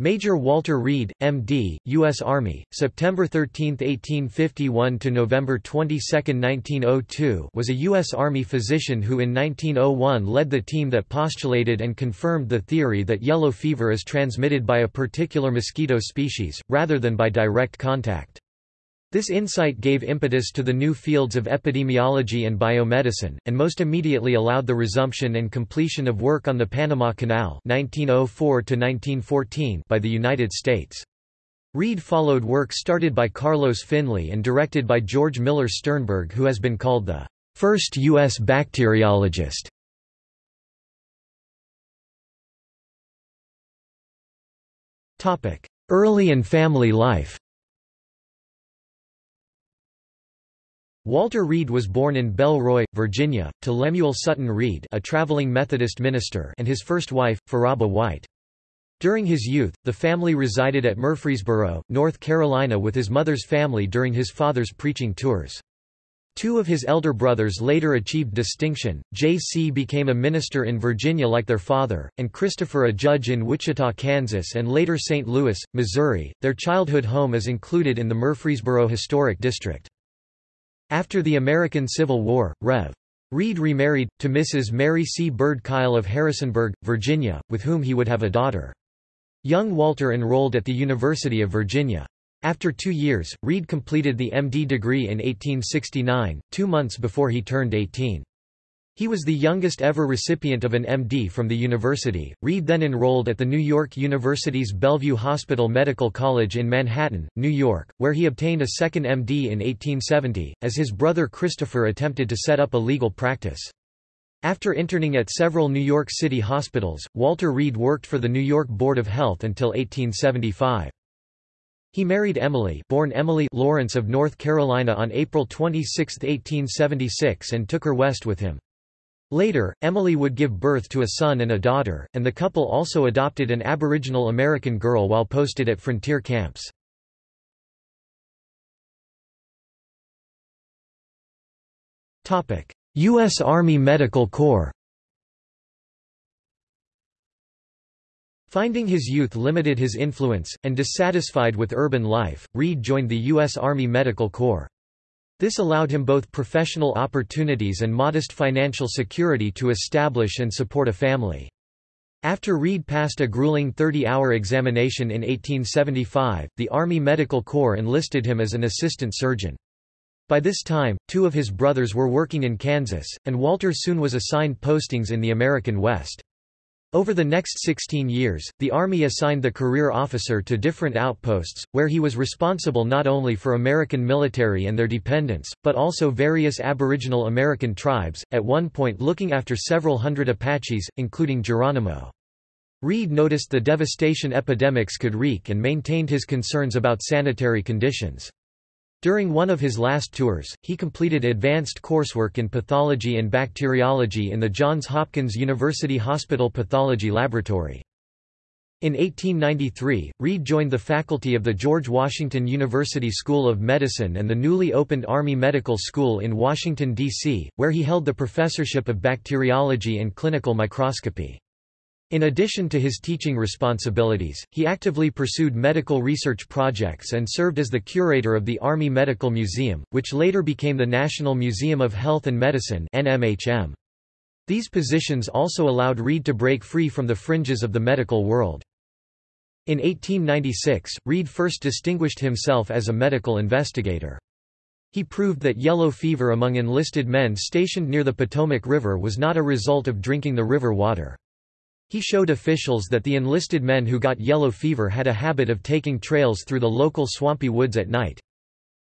Major Walter Reed, M.D., U.S. Army, September 13, 1851 to November 22, 1902, was a U.S. Army physician who in 1901 led the team that postulated and confirmed the theory that yellow fever is transmitted by a particular mosquito species, rather than by direct contact. This insight gave impetus to the new fields of epidemiology and biomedicine, and most immediately allowed the resumption and completion of work on the Panama Canal 1904 by the United States. Reed followed work started by Carlos Finlay and directed by George Miller Sternberg who has been called the first U.S. bacteriologist. Early and family life Walter Reed was born in Belroy, Virginia, to Lemuel Sutton Reed a traveling Methodist minister and his first wife, Pharaba White. During his youth, the family resided at Murfreesboro, North Carolina with his mother's family during his father's preaching tours. Two of his elder brothers later achieved distinction, J.C. became a minister in Virginia like their father, and Christopher a judge in Wichita, Kansas and later St. Louis, Missouri. Their childhood home is included in the Murfreesboro Historic District. After the American Civil War, Rev. Reed remarried, to Mrs. Mary C. Bird Kyle of Harrisonburg, Virginia, with whom he would have a daughter. Young Walter enrolled at the University of Virginia. After two years, Reed completed the MD degree in 1869, two months before he turned 18. He was the youngest ever recipient of an MD from the university. Reed then enrolled at the New York University's Bellevue Hospital Medical College in Manhattan, New York, where he obtained a second MD in 1870, as his brother Christopher attempted to set up a legal practice. After interning at several New York City hospitals, Walter Reed worked for the New York Board of Health until 1875. He married Emily, born Emily Lawrence of North Carolina on April 26, 1876 and took her west with him. Later, Emily would give birth to a son and a daughter, and the couple also adopted an Aboriginal American girl while posted at frontier camps. U.S. Army Medical Corps Finding his youth limited his influence, and dissatisfied with urban life, Reed joined the U.S. Army Medical Corps. This allowed him both professional opportunities and modest financial security to establish and support a family. After Reed passed a grueling 30-hour examination in 1875, the Army Medical Corps enlisted him as an assistant surgeon. By this time, two of his brothers were working in Kansas, and Walter soon was assigned postings in the American West. Over the next 16 years, the Army assigned the career officer to different outposts, where he was responsible not only for American military and their dependents, but also various Aboriginal American tribes, at one point looking after several hundred Apaches, including Geronimo. Reed noticed the devastation epidemics could wreak and maintained his concerns about sanitary conditions. During one of his last tours, he completed advanced coursework in pathology and bacteriology in the Johns Hopkins University Hospital Pathology Laboratory. In 1893, Reed joined the faculty of the George Washington University School of Medicine and the newly opened Army Medical School in Washington, D.C., where he held the professorship of bacteriology and clinical microscopy. In addition to his teaching responsibilities, he actively pursued medical research projects and served as the curator of the Army Medical Museum, which later became the National Museum of Health and Medicine NMHM. These positions also allowed Reed to break free from the fringes of the medical world. In 1896, Reed first distinguished himself as a medical investigator. He proved that yellow fever among enlisted men stationed near the Potomac River was not a result of drinking the river water. He showed officials that the enlisted men who got yellow fever had a habit of taking trails through the local swampy woods at night.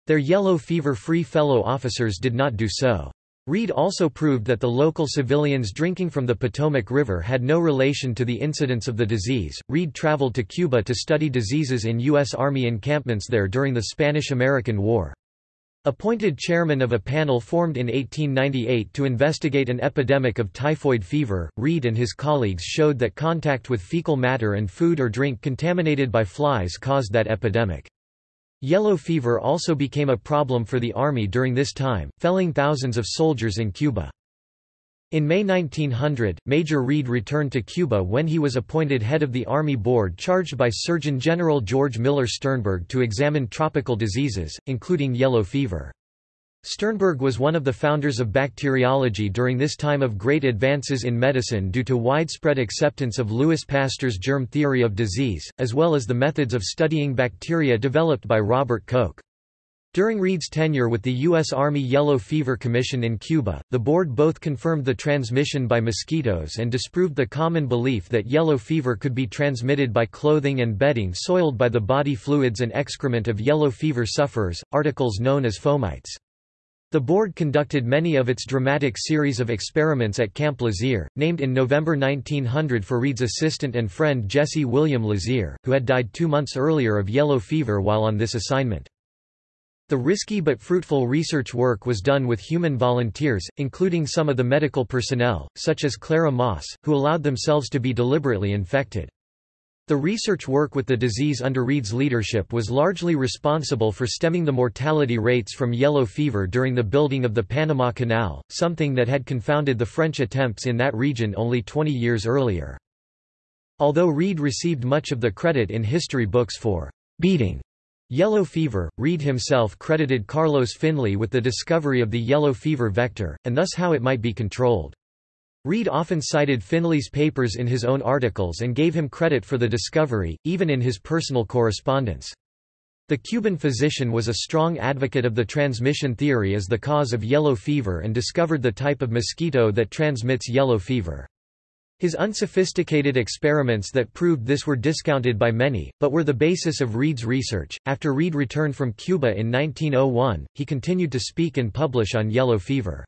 Their yellow fever-free fellow officers did not do so. Reed also proved that the local civilians drinking from the Potomac River had no relation to the incidence of the disease. Reed traveled to Cuba to study diseases in U.S. Army encampments there during the Spanish-American War. Appointed chairman of a panel formed in 1898 to investigate an epidemic of typhoid fever, Reed and his colleagues showed that contact with fecal matter and food or drink contaminated by flies caused that epidemic. Yellow fever also became a problem for the Army during this time, felling thousands of soldiers in Cuba. In May 1900, Major Reed returned to Cuba when he was appointed head of the Army Board charged by Surgeon General George Miller Sternberg to examine tropical diseases, including yellow fever. Sternberg was one of the founders of bacteriology during this time of great advances in medicine due to widespread acceptance of Louis Pasteur's germ theory of disease, as well as the methods of studying bacteria developed by Robert Koch. During Reed's tenure with the U.S. Army Yellow Fever Commission in Cuba, the board both confirmed the transmission by mosquitoes and disproved the common belief that yellow fever could be transmitted by clothing and bedding soiled by the body fluids and excrement of yellow fever sufferers, articles known as fomites. The board conducted many of its dramatic series of experiments at Camp Lazear, named in November 1900 for Reed's assistant and friend Jesse William Lazear, who had died two months earlier of yellow fever while on this assignment. The risky but fruitful research work was done with human volunteers, including some of the medical personnel, such as Clara Maass, who allowed themselves to be deliberately infected. The research work with the disease under Reed's leadership was largely responsible for stemming the mortality rates from yellow fever during the building of the Panama Canal, something that had confounded the French attempts in that region only 20 years earlier. Although Reed received much of the credit in history books for beating yellow fever, Reed himself credited Carlos Finlay with the discovery of the yellow fever vector, and thus how it might be controlled. Reed often cited Finlay's papers in his own articles and gave him credit for the discovery, even in his personal correspondence. The Cuban physician was a strong advocate of the transmission theory as the cause of yellow fever and discovered the type of mosquito that transmits yellow fever. His unsophisticated experiments that proved this were discounted by many, but were the basis of Reed's research. After Reed returned from Cuba in 1901, he continued to speak and publish on yellow fever.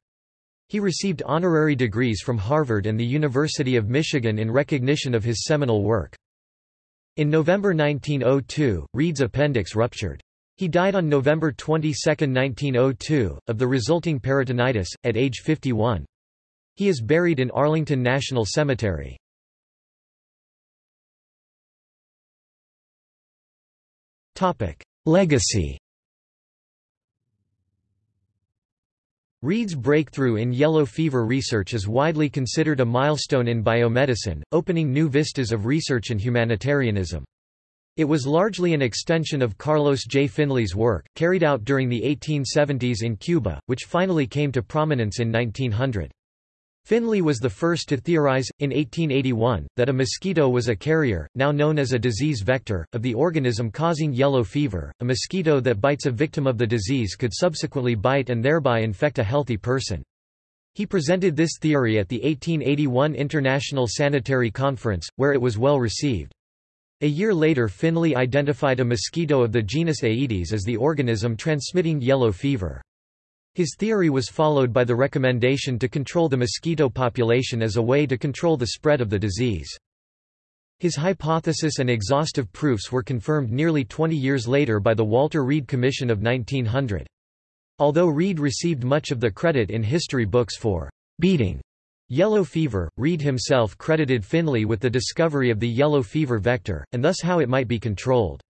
He received honorary degrees from Harvard and the University of Michigan in recognition of his seminal work. In November 1902, Reed's appendix ruptured. He died on November 22, 1902, of the resulting peritonitis, at age 51. He is buried in Arlington National Cemetery. Legacy Reed's breakthrough in yellow fever research is widely considered a milestone in biomedicine, opening new vistas of research and humanitarianism. It was largely an extension of Carlos J. Finlay's work, carried out during the 1870s in Cuba, which finally came to prominence in 1900. Finlay was the first to theorize, in 1881, that a mosquito was a carrier, now known as a disease vector, of the organism causing yellow fever. A mosquito that bites a victim of the disease could subsequently bite and thereby infect a healthy person. He presented this theory at the 1881 International Sanitary Conference, where it was well received. A year later Finlay identified a mosquito of the genus Aedes as the organism transmitting yellow fever. His theory was followed by the recommendation to control the mosquito population as a way to control the spread of the disease. His hypothesis and exhaustive proofs were confirmed nearly 20 years later by the Walter Reed Commission of 1900. Although Reed received much of the credit in history books for beating yellow fever, Reed himself credited Finlay with the discovery of the yellow fever vector, and thus how it might be controlled.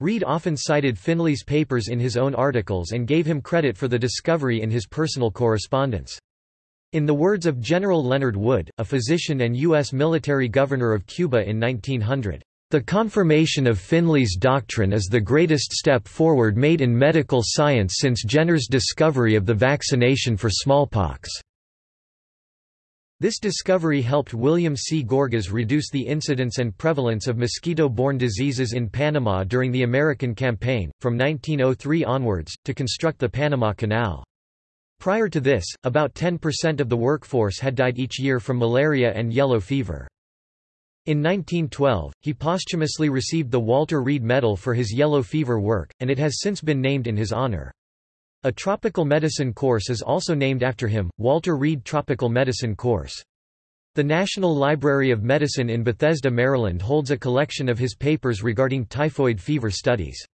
Reed often cited Finlay's papers in his own articles and gave him credit for the discovery in his personal correspondence. In the words of General Leonard Wood, a physician and U.S. military governor of Cuba in 1900, "...the confirmation of Finlay's doctrine is the greatest step forward made in medical science since Jenner's discovery of the vaccination for smallpox." This discovery helped William C. Gorgas reduce the incidence and prevalence of mosquito-borne diseases in Panama during the American campaign, from 1903 onwards, to construct the Panama Canal. Prior to this, about 10% of the workforce had died each year from malaria and yellow fever. In 1912, he posthumously received the Walter Reed Medal for his yellow fever work, and it has since been named in his honor. A tropical medicine course is also named after him, Walter Reed Tropical Medicine Course. The National Library of Medicine in Bethesda, Maryland holds a collection of his papers regarding typhoid fever studies.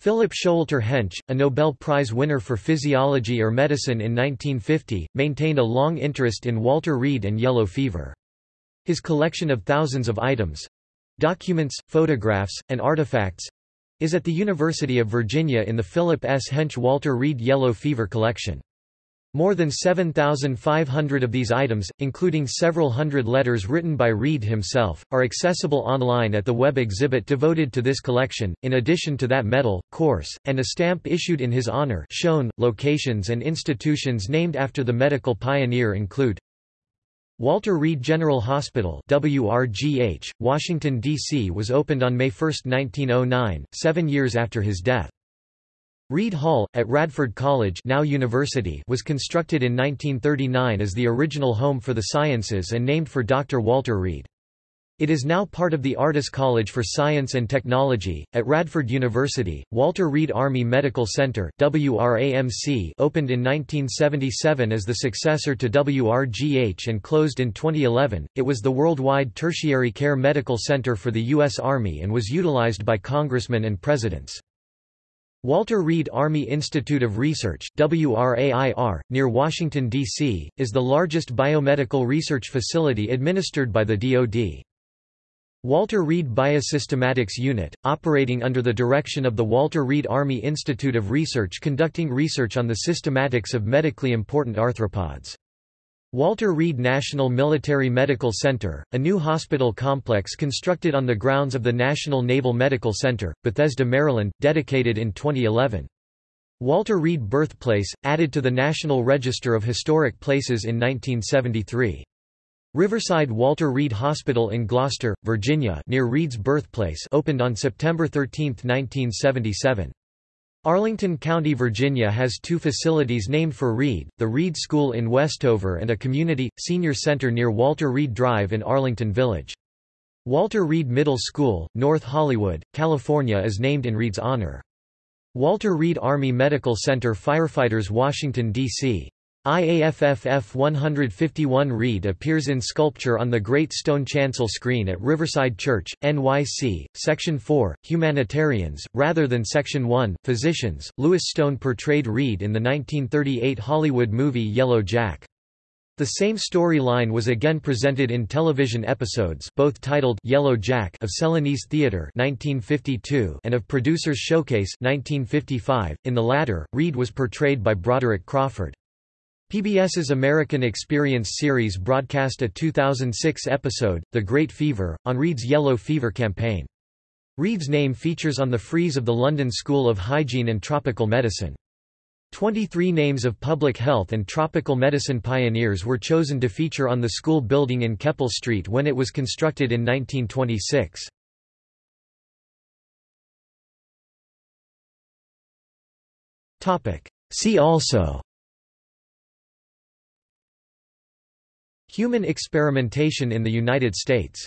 Philip Showalter Hench, a Nobel Prize winner for physiology or medicine in 1950, maintained a long interest in Walter Reed and yellow fever. His collection of thousands of items—documents, photographs, and artifacts, is at the University of Virginia in the Philip S. Hench Walter Reed Yellow Fever Collection. More than 7,500 of these items, including several hundred letters written by Reed himself, are accessible online at the web exhibit devoted to this collection, in addition to that medal, course, and a stamp issued in his honor shown. Locations and institutions named after the medical pioneer include Walter Reed General Hospital WRGH, Washington, D.C. was opened on May 1, 1909, seven years after his death. Reed Hall, at Radford College now University was constructed in 1939 as the original home for the sciences and named for Dr. Walter Reed. It is now part of the Artis College for Science and Technology. At Radford University, Walter Reed Army Medical Center WRAMC opened in 1977 as the successor to WRGH and closed in 2011. It was the worldwide tertiary care medical center for the U.S. Army and was utilized by congressmen and presidents. Walter Reed Army Institute of Research WRAIR, near Washington, D.C., is the largest biomedical research facility administered by the DoD. Walter Reed Biosystematics Unit, operating under the direction of the Walter Reed Army Institute of Research conducting research on the systematics of medically important arthropods. Walter Reed National Military Medical Center, a new hospital complex constructed on the grounds of the National Naval Medical Center, Bethesda, Maryland, dedicated in 2011. Walter Reed Birthplace, added to the National Register of Historic Places in 1973. Riverside Walter Reed Hospital in Gloucester, Virginia near Reed's birthplace opened on September 13, 1977. Arlington County, Virginia has two facilities named for Reed, the Reed School in Westover and a community, senior center near Walter Reed Drive in Arlington Village. Walter Reed Middle School, North Hollywood, California is named in Reed's honor. Walter Reed Army Medical Center Firefighters Washington, D.C. IAFFF 151 Reed appears in sculpture on the Great Stone Chancel screen at Riverside Church, NYC, Section 4, Humanitarians, rather than Section 1, Physicians. Lewis Stone portrayed Reed in the 1938 Hollywood movie Yellow Jack. The same storyline was again presented in television episodes both titled Yellow Jack of Celanese Theatre 1952 and of Producers Showcase 1955. In the latter, Reed was portrayed by Broderick Crawford. PBS's American Experience series broadcast a 2006 episode, The Great Fever, on Reed's Yellow Fever campaign. Reed's name features on the frieze of the London School of Hygiene and Tropical Medicine. 23 names of public health and tropical medicine pioneers were chosen to feature on the school building in Keppel Street when it was constructed in 1926. See also Human experimentation in the United States